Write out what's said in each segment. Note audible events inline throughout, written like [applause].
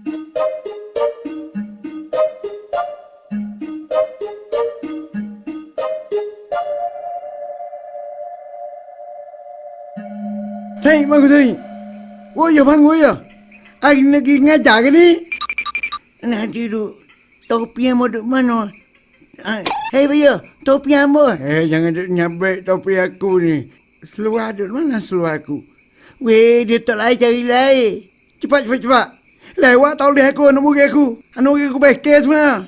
Thầy, mời thầy. Ôi giờ bang ôi giờ. Anh lagi ngajar ke ni? Nak tidur. Topi yang mau duduk mana? Ah, Hei, Bayu. Topi yang apa? Eh, jangan duk nyabek topi aku ni. Seluar duduk mana seluar aku? Weh, dia tak lain cari lain. Cepat, cepat, cepat. Lewat tahu dia aku, anak murid aku. Anak murid aku bekir sebenarnya.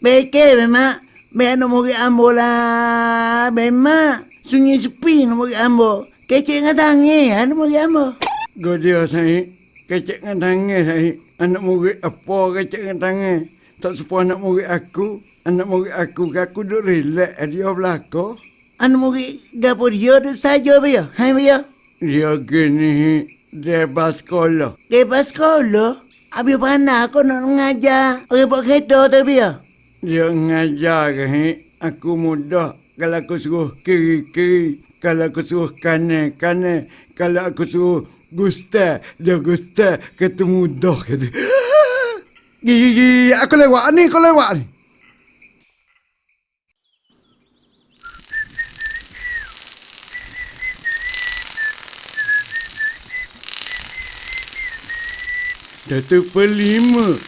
Bekir memang. Biar nak murid ambo lah. Memang. Sunyi sepi nak murid ambo. Kecik dengan tangi. Anak murid ambo. Dia saya. Kecek dengan tangan saya. Anak murid apa kecek dengan tangan. Tak sepuh anak murid aku. Anak murid aku, aku duduk relax. Dia belakang. Anak murid gapo dia duduk saja, Bayu. Hai, Bayu. Dia gini. Dia bas sekolah. Lepas sekolah. Habis pandai aku nak mengajar. Orang buat kereta tu, Bayu. Dia ngajar ke? Aku mudah. Kalau aku suruh kiri-kiri. Kalau aku suruh kanan-kanan. Kalau aku suruh gusta. Dia gusta. Kata mudah. [laughs] Kata. Gigi. Aku lewat ni. Aku lewat ni. Datuk Pelima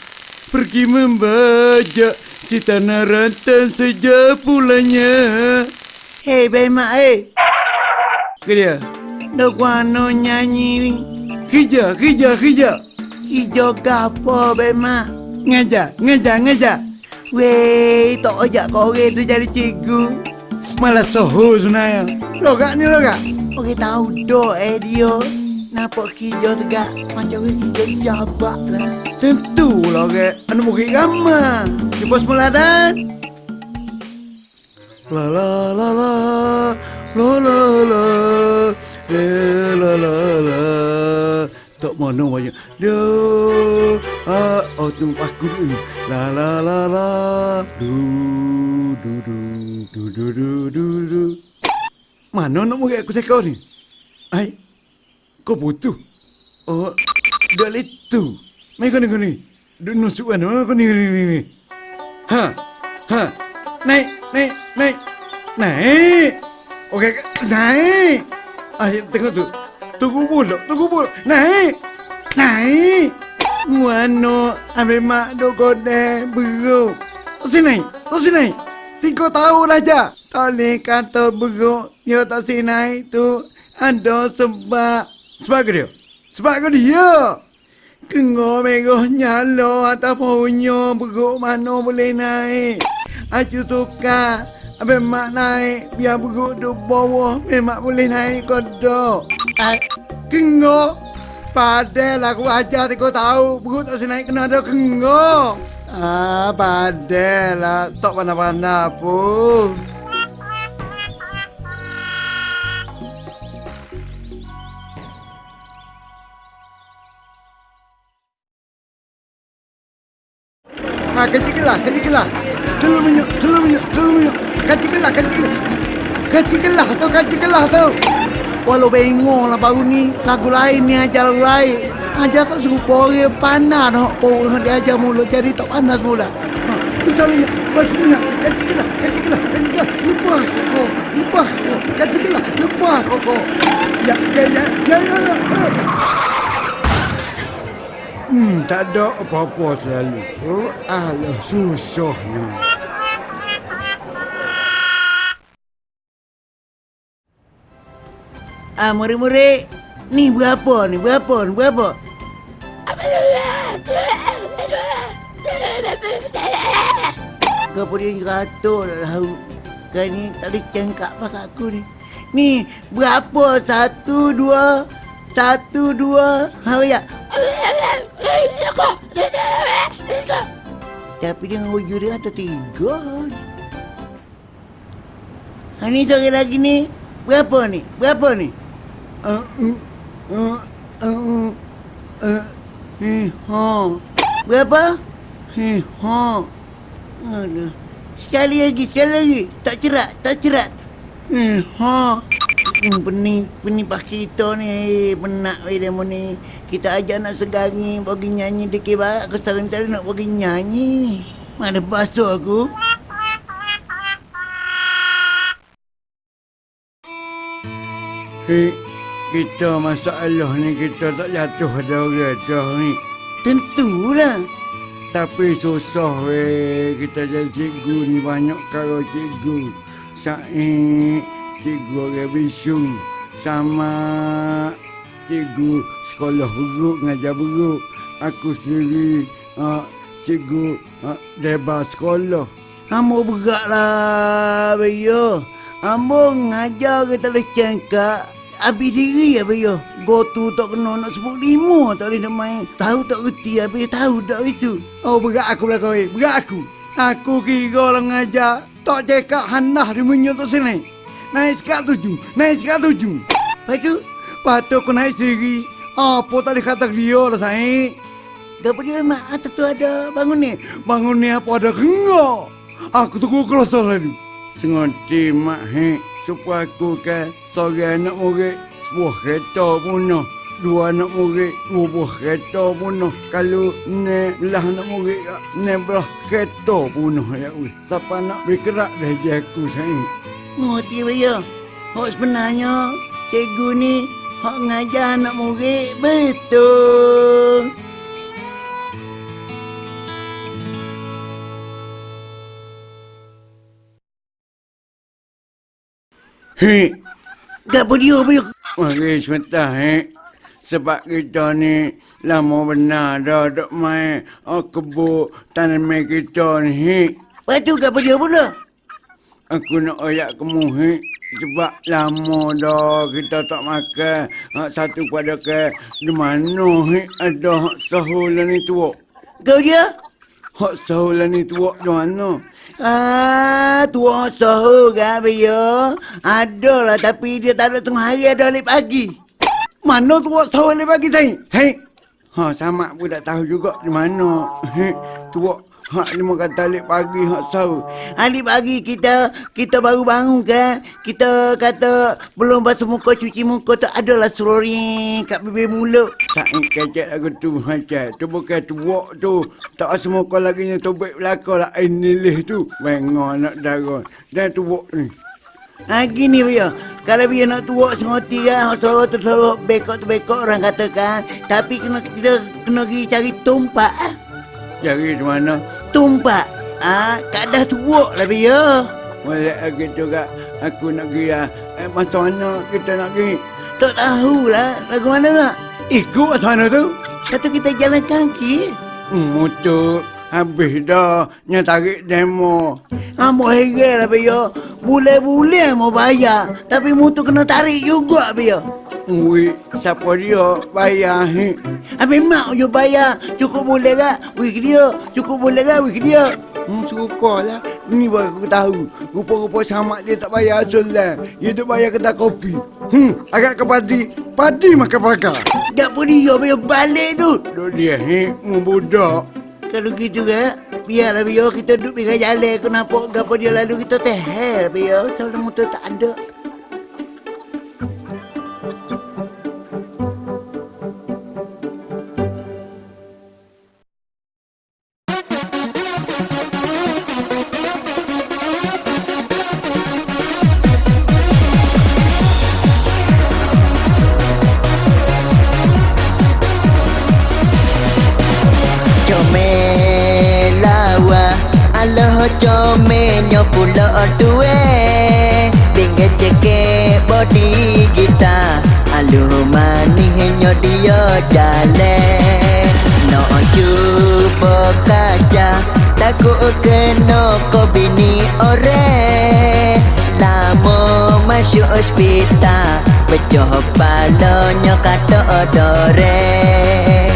pergi membajak si tanah rantan sejak pulangnya. Hei, Bayu Mak, eh. Ke dia? Duk wano nyanyi ni. Hija, hija, hija. Hijau gapo, Bayu Mak. Ngajar, ngajar, ngajar. Weh, tak ajak kau orang tu jadi cikgu. Malah soho sebenarnya. Logak ni logak. Orang tahu dok eh dia. Nampak hijau tegak. Macam orang hijau jabak lah. Tentu lah ke. Anak murid ramah. Di pos meladan. La la la la. La la la. La la la la. Tak mana banyak. Dia. Ah, oh tu aku. La la la la. Du du du du du du du du. Mana nak murid aku sekor ni? Ai. Kau butuh. Oh, dah itu. Mai kau ni kau ni. Duk nusuk kan? Oh, kau ni ni ni. ni. Ha. Ha. Naik, naik, naik. Naik. Okey, naik. Ah, tengok tu. Tunggu pula, tunggu pula. Naik. Naik. Wano, ambil mak duk kode beruk. Tak sini naik. Tak sini naik. Tiga tahun aja. Tak boleh kata beruk. Dia tak si naik tu. Ada sebab. Sebab ke dia? Sebab ke dia? Kengo merah nyala atas pohonnya. Beruk mana boleh naik. Aku suka. Ambil mak naik. Biar beruk duk bawah. Memang boleh naik kodok. Ah, Kengo. Padahal aku ajar tiga tahu. Beruk tak si naik kena ada kengo. Ah, padahal. Tak pandai-pandai pun. Selalu menyuk. Kecil kelah, kecil kelah. Kecil kelah tu, kecil kelah tu. Walau bengong lah baru ni Lagu lain ni ajar lagu lain Ajar tak serupa orang pandai nak Orang dia ajar mula jadi tak pandai semula Ha, besar minyak, besar minyak. Kecil kelah, kecil kelah, kecil kelah. Lepas kau, lepas kau. Kecil kelah, lepas kau kau. Ya, ya, ya, ya, ya, ya. ya. Hmm, tak ada apa-apa selalu. Oh, alah, susahnya. Ah murid-murid Ni berapa ni berapa ni berapa Kau punya ratus lah tahu Kau ni tak boleh cengkak pakai aku ni. Ni berapa satu dua Satu dua. Ha ya. Tapi dia ngujur dia atau tiga ni. Ha ni seorang lagi ni. Berapa ni? Berapa ni? Berapa? Eh, ha. Aduh. Sekali lagi, sekali lagi. Tak cerak, tak cerak. Eh, ha. Hmm, pening, pening pas kita ni. Eh, penat weh demo ni. Kita ajak nak segari pergi nyanyi dekat barat. Aku sekarang tadi nak pergi nyanyi. Mana basuh aku? Hei, kita masalah ni kita tak jatuh ada orang ni. Tentulah. Tapi susah weh kita jadi cikgu ni banyak kalau cikgu. Sa'i cikgu orang bisu sama cikgu sekolah buruk ngajar buruk. Aku sendiri uh, cikgu uh, debar sekolah. Ambo berat lah, Bayo. Ambo ngajar kita boleh cengkak. Habis diri ya, Bayo. Gotu tak kena nak sebut lima tak boleh nak main. Tahu tak reti, habis tahu tak itu. Oh, berat aku lah kau, eh. berat aku. Aku kira lah ngajar. Tak cekak handah di tak sini. Naik sekat tujuh, naik sekat tujuh. Lepas tu, lepas tu aku naik sendiri. Apa tak kata dia lah, sayang. Tak boleh memang atas tu ada bangun ni. Bangun ni apa ada kena. Aku tunggu kelas lagi. Sengerti mak he supaya aku ke seorang anak murid sebuah kereta punah. Dua anak murid buah kereta punah. Kalau ne lah anak murid ne belah kereta punah ya wis. Siapa nak bergerak dah je aku sayang. Ngerti Bayo. Hak sebenarnya cikgu ni hak ngajar anak murid betul. He, Tak apa dia Bayo. mari sebentar he. Sebab kita ni lama benar dah duk main oh, kebun tanaman kita ni. Lepas tu tak apa dia pula. Aku nak ayak kamu he. Sebab lama dah kita tak makan. Hak satu pada ke di mana he ada hak sahulan ni tua. Kau dia? Hak sahulan ni tua di mana? Ah, tua sahur kan Bayo. Ada lah tapi dia tak ada tengah hari ada balik pagi. Mana tua sahur balik pagi saya? Hei. Ha sama pun tak tahu juga di mana. He tua hak ni mau kata alik pagi hak sahur. Hari pagi kita kita baru bangun kan. Kita kata belum basuh muka cuci muka tu adalah seluring kat bibir mulut. Saing kecek aku tu macam tu bukan tua tu. Tak semua kau lagi ni tobek belakang lah ini lih tu. Bengok nak darah. Dan tua ni. Ha gini Bayo. Kalau dia nak tua sengoti kan, tu suara bekok tu bekok orang katakan. Tapi kena kita kena pergi cari tumpak. Jadi di mana? Tumpak. Ah, kadah tua lah Bayo. Boleh lagi juga aku nak pergi lah. Eh, masa mana kita nak pergi? Tak tahulah lagu mana nak. Ikut sana tu. Kata kita jalan kaki. Hmm, motor habis dah. Nya tarik demo. Ha, mau heran lah Bayo. Boleh-boleh mau bayar. Tapi motor kena tarik juga Bayo. Ui, siapa dia bayar he? Habis mak je bayar. Cukup boleh tak? Wik dia. Cukup boleh tak? Wik dia. Hmm, suka lah. Ni baru aku tahu. Rupa-rupa sama dia tak bayar asal lah. Dia tu bayar kedai kopi. Hmm, agak ke padi. Padi makan pakar. Tak apa dia Bayo balik tu. Duk dia he, membudak. Kalau gitu kan, biarlah Bayo kita duduk pinggir jalan. Aku nampak gapa dia lalu kita tehel Bayo. Sebelum motor tak ada. Nyo pulo duwe. Binge ceke body kita Aluh mani nyo dia jale No cuba kaca Takut kena ko bini ore Lama masuk hospital Pecoh palonyo kata odore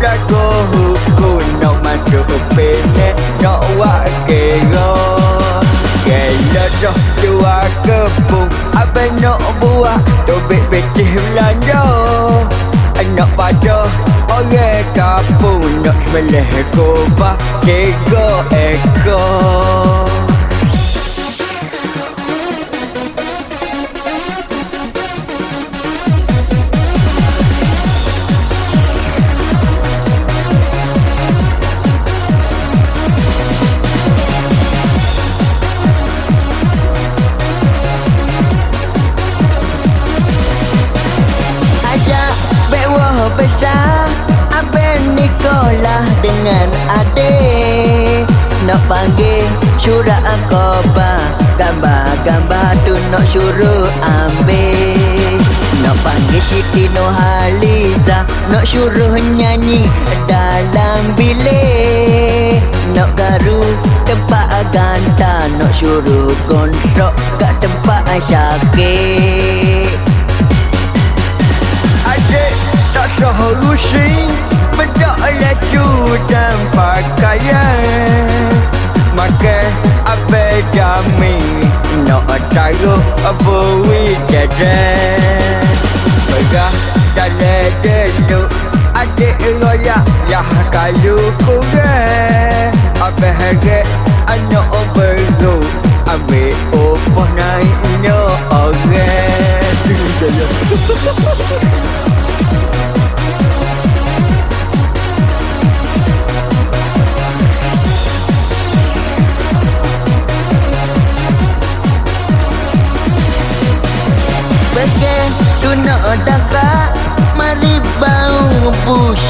dago huku no masuk pene no wa kego Gelo doh dua kepung Apa nak buah Dobek becih belanja Anak pada Orang kapung Nak meleh kubah Tiga ekor Ajak suruh ambil. Nak panggil Siti Nurhaliza Nak suruh nyanyi dalam bilik. Nak garu tempat ganta Nak suruh kontrok kat tempat syakir Adik tak solusi Bedak laju dan pakaian. Makan apa jami Nak taruh apa wijadan Pegah dalam dulu Adik royak Yah kalau kurang Apa harga anak baru Ambil upah naiknya orang Jaya Bagai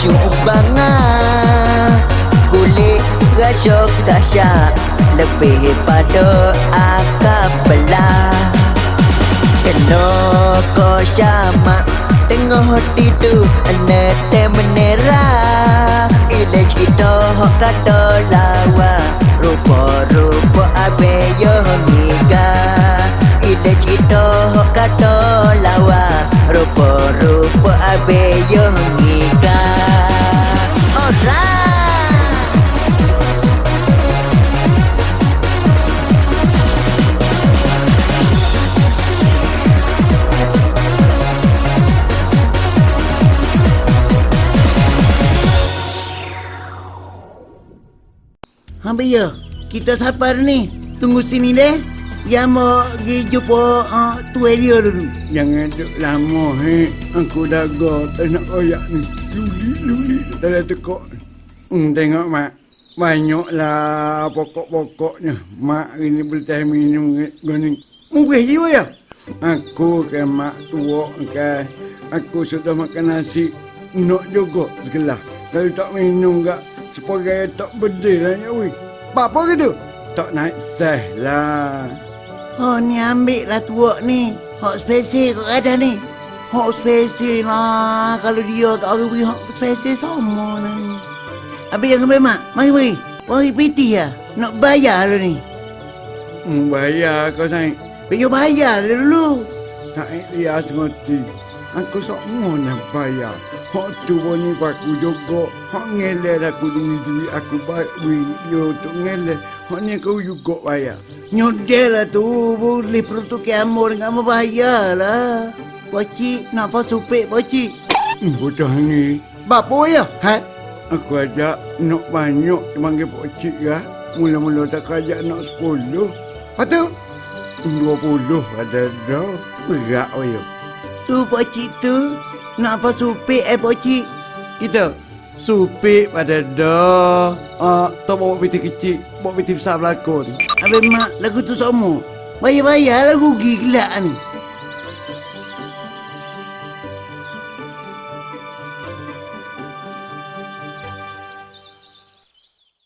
busuk banget. Kulit rasok dahsyat. Lebih pada akap belah. Kena kau syamak. Tengah tidur Nete menera. Ila cerita hok kata lawa. Rupa-rupa abe yo ngiga Ila cerita hok kata lawa Rupa-rupa abe yo ngiga Alright Hampa ya, kita sabar ni. Tunggu sini deh. Ya mau pergi jumpa uh, tu area dulu. Jangan duk lama he. Aku dah go nak oyak ni. Luli luli dalam tekok. Hmm, tengok mak. Banyaklah pokok-pokoknya. Mak ini boleh minum gini. Mungkin jiwa ya? Aku ke mak tua ke. Aku sudah makan nasi. Nak juga segelah. Kalau tak minum gak sebagai tak bedil lah nyawi. Apa gitu? Tak naik seh lah. Oh ni ambil lah tua ni. Hak spesial kau ada ni. Hak spesial lah. Kalau dia kat orang beri hak spesial sama lah ni. Habis yang sampai mak. Mari mari. Mari piti ya. Nak bayar lah ni. Hmm, bayar kau sayang. Pergi bayar lah dulu. Tak lihat ngerti. Aku sok nak bayar. Hak tu ni aku juga. Hak ngelak aku dengan duit aku baik duit dia untuk ngelak. Hak ni kau juga bayar. Nyodel lah tu. Boleh peruntuk amor dengan mau bayar lah. Pakcik, nak apa supik pakcik? Hmm, bodoh ni. Bapa ya? Ha? Aku ajak nak banyak panggil Pak Cik ya. Mula-mula tak ajak nak sepuluh. Apa tu? Dua puluh ada dah. Berat oh ya. Tu pakcik tu. Nak apa supik eh pakcik? Kita supik pada dah. Ah, tak bawa piti kecil, bawa piti besar belakon. Habis mak lagu tu sama. Bayar-bayar rugi gelak ni.